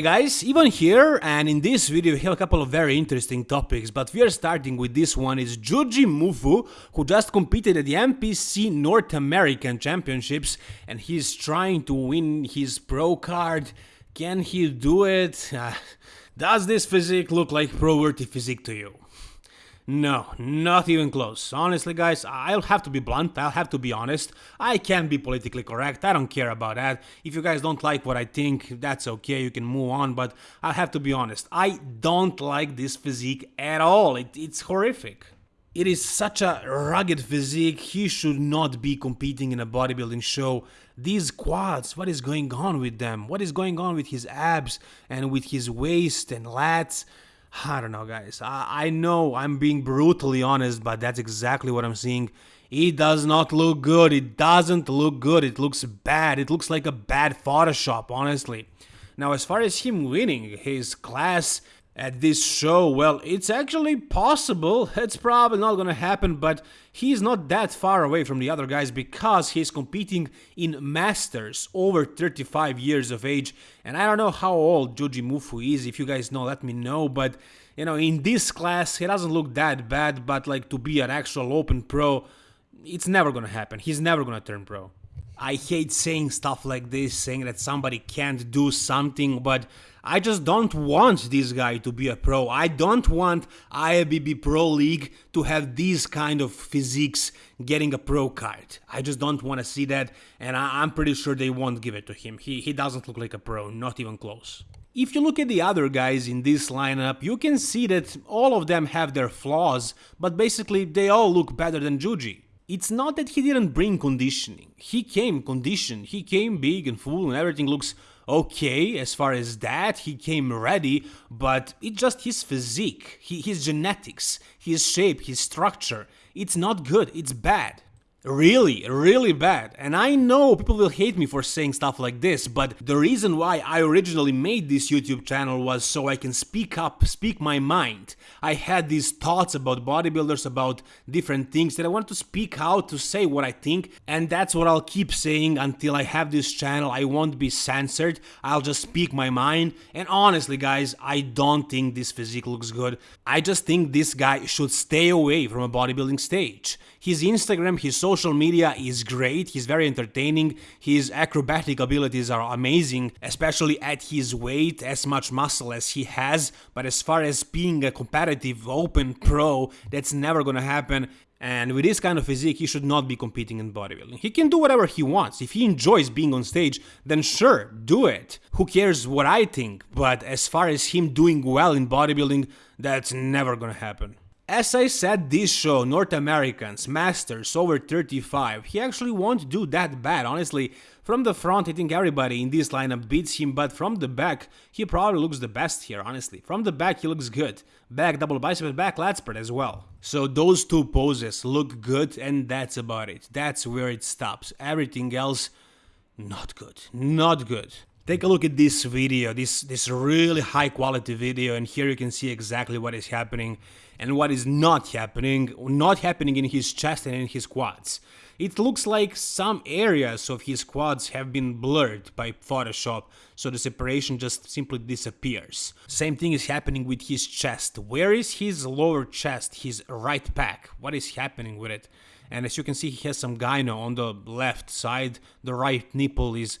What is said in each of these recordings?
Hey guys, Ivan here, and in this video we have a couple of very interesting topics, but we are starting with this one is Jujimufu, who just competed at the NPC North American Championships, and he's trying to win his pro card. Can he do it? Uh, does this physique look like pro-worthy physique to you? No, not even close. Honestly, guys, I'll have to be blunt, I'll have to be honest. I can't be politically correct, I don't care about that. If you guys don't like what I think, that's okay, you can move on, but I'll have to be honest. I don't like this physique at all, it, it's horrific. It is such a rugged physique, he should not be competing in a bodybuilding show. These quads, what is going on with them? What is going on with his abs and with his waist and lats? I don't know, guys. I, I know I'm being brutally honest, but that's exactly what I'm seeing. It does not look good. It doesn't look good. It looks bad. It looks like a bad Photoshop, honestly. Now, as far as him winning his class at this show, well, it's actually possible. It's probably not gonna happen, but he's not that far away from the other guys because he's competing in Masters over 35 years of age. And I don't know how old Jujimufu is. If you guys know, let me know. But, you know, in this class, he doesn't look that bad, but like to be an actual open pro, it's never gonna happen. He's never gonna turn pro. I hate saying stuff like this, saying that somebody can't do something, but I just don't want this guy to be a pro. I don't want IFBB Pro League to have these kind of physiques getting a pro card. I just don't want to see that, and I- am pretty sure they won't give it to him. He, he doesn't look like a pro, not even close. If you look at the other guys in this lineup, you can see that all of them have their flaws, but basically they all look better than Juji. It's not that he didn't bring conditioning. He came conditioned, he came big and full and everything looks okay as far as that. He came ready, but it's just his physique, his genetics, his shape, his structure. It's not good, it's bad. Really, really bad. And I know people will hate me for saying stuff like this, but the reason why I originally made this YouTube channel was so I can speak up, speak my mind. I had these thoughts about bodybuilders, about different things that I want to speak out to say what I think, and that's what I'll keep saying until I have this channel. I won't be censored, I'll just speak my mind. And honestly, guys, I don't think this physique looks good. I just think this guy should stay away from a bodybuilding stage. His Instagram, his social media is great, he's very entertaining, his acrobatic abilities are amazing, especially at his weight, as much muscle as he has, but as far as being a competitive open pro, that's never gonna happen. And with this kind of physique, he should not be competing in bodybuilding. He can do whatever he wants. If he enjoys being on stage, then sure, do it. Who cares what I think? But as far as him doing well in bodybuilding, that's never gonna happen. As I said, this show, North Americans, Masters, over 35, he actually won't do that bad, honestly. From the front, I think everybody in this lineup beats him, but from the back, he probably looks the best here, honestly. From the back, he looks good. Back double bicep back lat spread as well. So those two poses look good, and that's about it. That's where it stops. Everything else, not good. Not good. Take a look at this video, this, this really high quality video, and here you can see exactly what is happening and what is not happening, not happening in his chest and in his quads. It looks like some areas of his quads have been blurred by Photoshop, so the separation just simply disappears. Same thing is happening with his chest. Where is his lower chest, his right pec? What is happening with it? And as you can see, he has some gyno on the left side, the right nipple is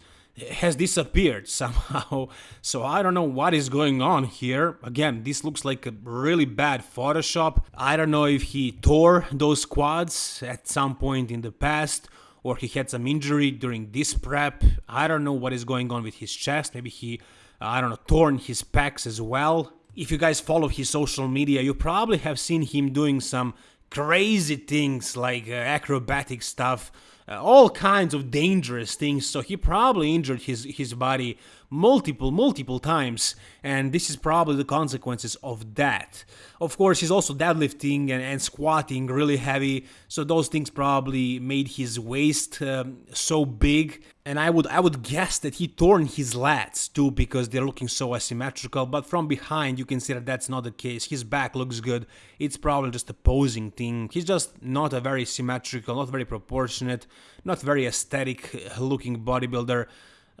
has disappeared somehow. So I don't know what is going on here. Again, this looks like a really bad Photoshop. I don't know if he tore those quads at some point in the past or he had some injury during this prep. I don't know what is going on with his chest. Maybe he, I don't know, torn his pecs as well. If you guys follow his social media, you probably have seen him doing some crazy things like uh, acrobatic stuff Uh, all kinds of dangerous things. So he probably injured his his body multiple multiple times, and this is probably the consequences of that. Of course, he's also deadlifting and, and squatting really heavy, so those things probably made his waist um, so big. And I would I would guess that he torn his lats too because they're looking so asymmetrical. But from behind, you can see that that's not the case. His back looks good. It's probably just a posing thing. He's just not a very symmetrical, not very proportionate, not very aesthetic looking bodybuilder.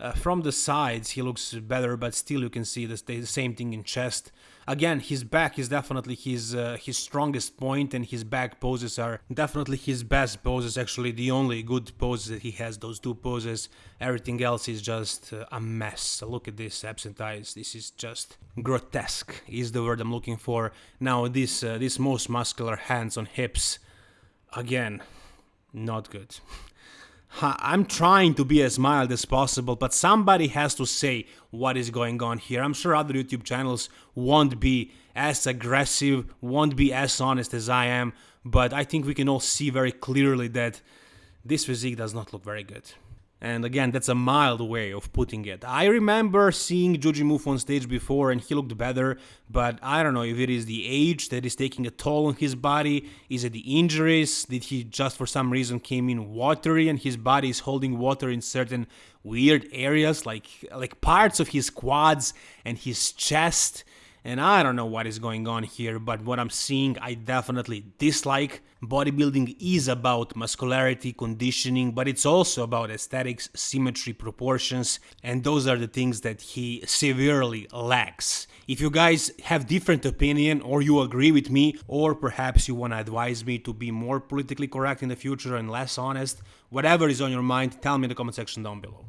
Uh, from the sides, he looks better, but still you can see the, the same thing in chest. Again, his back is definitely his uh, his strongest point, and his back poses are definitely his best poses. Actually, the only good poses that he has, those two poses. Everything else is just uh, a mess. Look at this absent eyes. This is just grotesque. Is the word I'm looking for. Now, this uh, this most muscular hands on hips. Again, not good. I'm trying to be as mild as possible, but somebody has to say what is going on here. I'm sure other YouTube channels won't be as aggressive, won't be as honest as I am, but I think we can all see very clearly that this physique does not look very good. And again, that's a mild way of putting it. I remember seeing Jujimufu on stage before and he looked better, but I don't know if it is the age that is taking a toll on his body, is it the injuries, did he just for some reason came in watery and his body is holding water in certain weird areas like like parts of his quads and his chest and I don't know what is going on here, but what I'm seeing I definitely dislike. Bodybuilding is about muscularity, conditioning, but it's also about aesthetics, symmetry, proportions, and those are the things that he severely lacks. If you guys have different opinion or you agree with me or perhaps you want to advise me to be more politically correct in the future and less honest, whatever is on your mind, tell me in the comment section down below.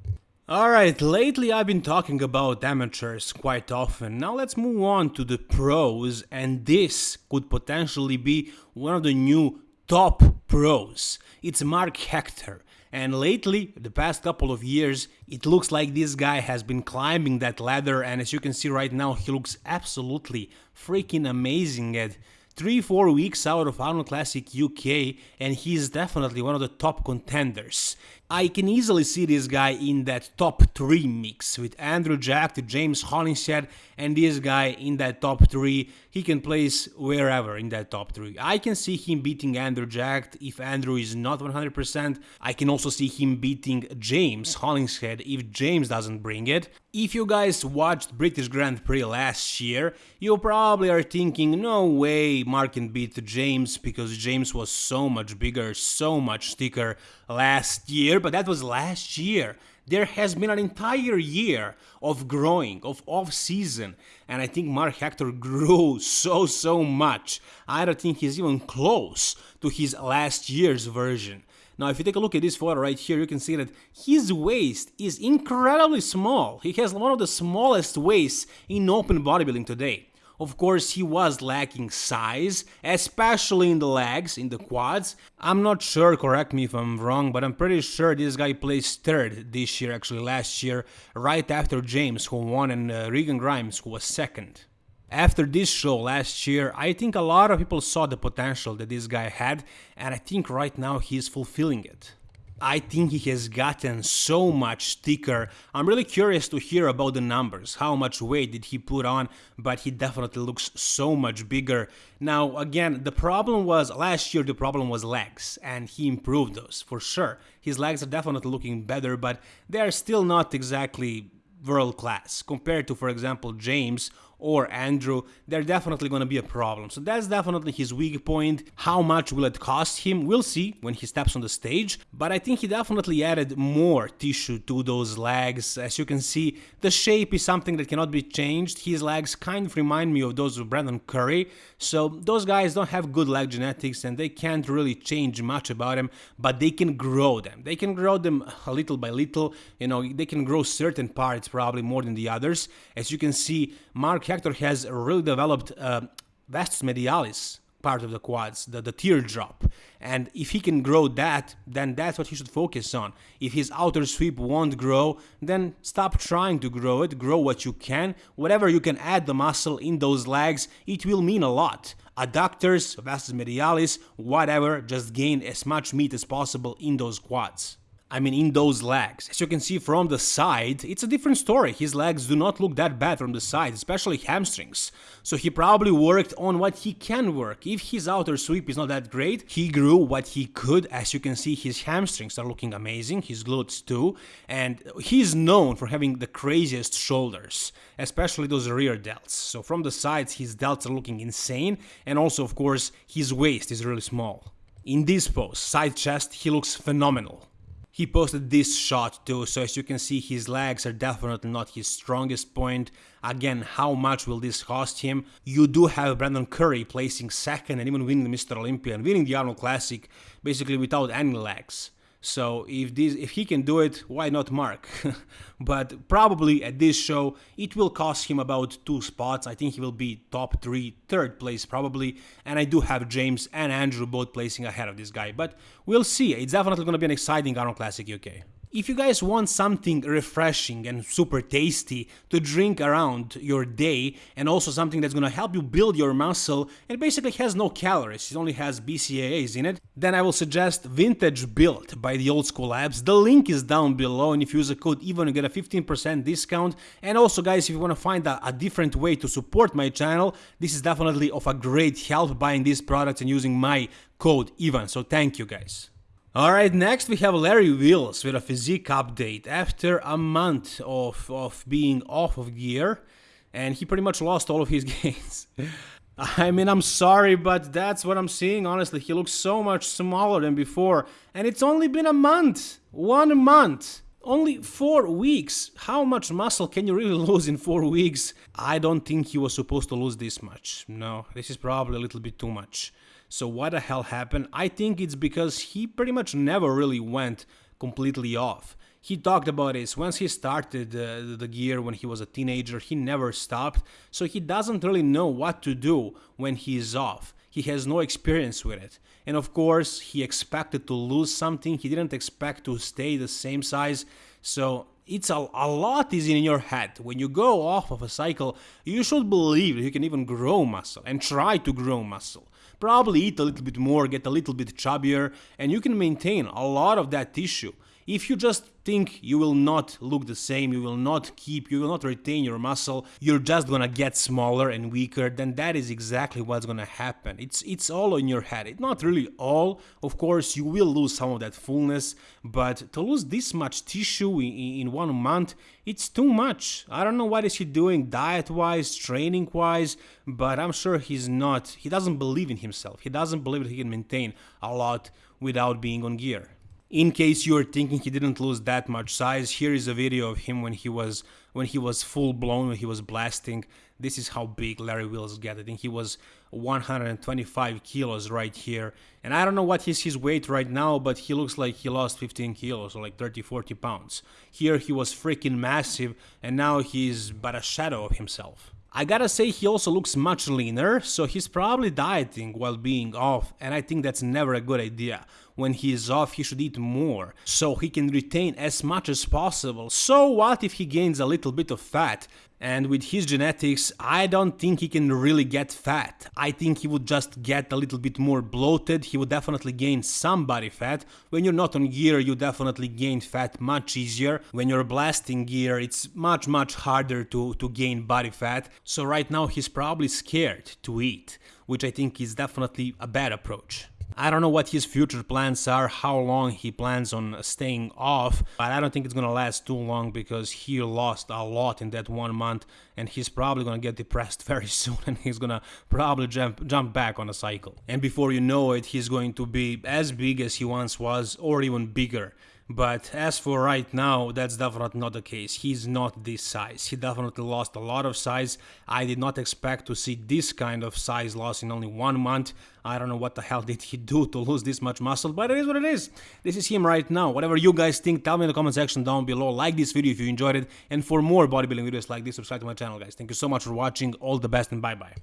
Alright, lately I've been talking about amateurs quite often. Now let's move on to the pros, and this could potentially be one of the new top pros. It's Mark Hector. And lately, the past couple of years, it looks like this guy has been climbing that ladder, and as you can see right now, he looks absolutely freaking amazing at 3-4 weeks out of Arnold Classic UK and he's definitely one of the top contenders. I can easily see this guy in that top 3 mix with Andrew Jack, James Hollingshead and this guy in that top 3. He can place wherever in that top 3. I can see him beating Andrew Jack if Andrew is not 100%. I can also see him beating James Hollingshead if James doesn't bring it. If you guys watched British Grand Prix last year, you probably are thinking no way Mark can beat James because James was so much bigger, so much thicker last year but that was last year. There has been an entire year of growing, of off season, and I think Mark Hector grew so, so much. I don't think he's even close to his last year's version. Now, if you take a look at this photo right here, you can see that his waist is incredibly small. He has one of the smallest waists in open bodybuilding today. Of course, he was lacking size, especially in the legs, in the quads. I'm not sure, correct me if I'm wrong, but I'm pretty sure this guy placed third this year, actually last year, right after James, who won, and uh, Regan Grimes, who was second. After this show last year, I think a lot of people saw the potential that this guy had, and I think right now he's fulfilling it. I think he has gotten so much thicker. I'm really curious to hear about the numbers, how much weight did he put on, but he definitely looks so much bigger. Now, again, the problem was last year the problem was legs, and he improved those for sure. His legs are definitely looking better, but they are still not exactly world class compared to, for example, James or Andrew, they're definitely going to be a problem. So that's definitely his weak point. How much will it cost him? We'll see when he steps on the stage, but I think he definitely added more tissue to those legs. As you can see, the shape is something that cannot be changed. His legs kind of remind me of those of Brandon Curry, so those guys don't have good leg genetics and they can't really change much about them, but they can grow them. They can grow them a little by little, you know, they can grow certain parts probably more than the others. As you can see, Mark Hector has really developed uh, vastus medialis part of the quads, the, the teardrop. And if he can grow that, then that's what he should focus on. If his outer sweep won't grow, then stop trying to grow it, grow what you can. Whatever you can add the muscle in those legs, it will mean a lot. Adductors, vastus medialis, whatever, just gain as much meat as possible in those quads. I mean in those legs. As you can see from the side, it's a different story. His legs do not look that bad from the side, especially hamstrings. So he probably worked on what he can work. If his outer sweep is not that great, he grew what he could. As you can see, his hamstrings are looking amazing, his glutes too. And he's known for having the craziest shoulders, especially those rear delts. So from the sides, his delts are looking insane. And also, of course, his waist is really small. In this pose, side chest, he looks phenomenal. He posted this shot too, so as you can see his legs are definitely not his strongest point. Again, how much will this cost him? You do have Brandon Curry placing second and even winning the Mr. Olympia and winning the Arnold Classic basically without any legs. So if this if he can do it, why not Mark? but probably at this show it will cost him about two spots. I think he will be top three, third place probably. And I do have James and Andrew both placing ahead of this guy. But we'll see. It's definitely going to be an exciting Arnold Classic UK. If you guys want something refreshing and super tasty to drink around your day and also something that's gonna help you build your muscle and basically has no calories, it only has BCAAs in it, then I will suggest Vintage Build by the Old School Labs. The link is down below and if you use a code EVEN you get a 15% discount. And also guys, if you wanna find a, a different way to support my channel, this is definitely of a great help buying these products and using my code EVEN. So thank you guys. Alright, next we have Larry Wheels with a physique update. After a month of, of being off of gear, and he pretty much lost all of his gains. I mean, I'm sorry, but that's what I'm seeing, honestly. He looks so much smaller than before, and it's only been a month. One month. Only four weeks. How much muscle can you really lose in four weeks? I don't think he was supposed to lose this much. No, this is probably a little bit too much. So what the hell happened? I think it's because he pretty much never really went completely off. He talked about this once he started uh, the gear when he was a teenager, he never stopped, so he doesn't really know what to do when he is off. He has no experience with it. And of course, he expected to lose something, he didn't expect to stay the same size, so it's a, a lot is in your head. When you go off of a cycle, you should believe you can even grow muscle and try to grow muscle probably eat a little bit more, get a little bit chubbier, and you can maintain a lot of that tissue. If you just think you will not look the same, you will not keep, you will not retain your muscle, you're just gonna get smaller and weaker, then that is exactly what's gonna happen. It's it's all in your head. It's not really all. Of course, you will lose some of that fullness, but to lose this much tissue in, in one month, it's too much. I don't know what is he doing diet-wise, training-wise, but I'm sure he's not, he doesn't believe in himself. He doesn't believe that he can maintain a lot without being on gear. In case you're thinking he didn't lose that much size, here is a video of him when he was when he was full blown, when he was blasting. This is how big Larry Wheels get. I think he was 125 kilos right here. And I don't know what is his weight right now, but he looks like he lost 15 kilos or like 30, 40 pounds. Here he was freaking massive and now he's but a shadow of himself. I gotta say he also looks much leaner, so he's probably dieting while being off, and I think that's never a good idea. When he is off, he should eat more, so he can retain as much as possible. So what if he gains a little bit of fat? And with his genetics, I don't think he can really get fat. I think he would just get a little bit more bloated, he would definitely gain some body fat. When you're not on gear, you definitely gain fat much easier. When you're blasting gear, it's much much harder to, to gain body fat. So right now he's probably scared to eat, which I think is definitely a bad approach. I don't know what his future plans are, how long he plans on staying off, but I don't think it's gonna last too long because he lost a lot in that one month and he's probably gonna get depressed very soon and he's gonna probably jump, jump back on a cycle. And before you know it, he's going to be as big as he once was or even bigger. But as for right now, that's definitely not the case. He's not this size. He definitely lost a lot of size. I did not expect to see this kind of size loss in only one month. I don't know what the hell did he do to lose this much muscle, but it is what it is. This is him right now. Whatever you guys think, tell me in the comment section down below. Like this video if you enjoyed it. And for more bodybuilding videos like this, subscribe to my channel, guys. Thank you so much for watching. All the best and bye-bye.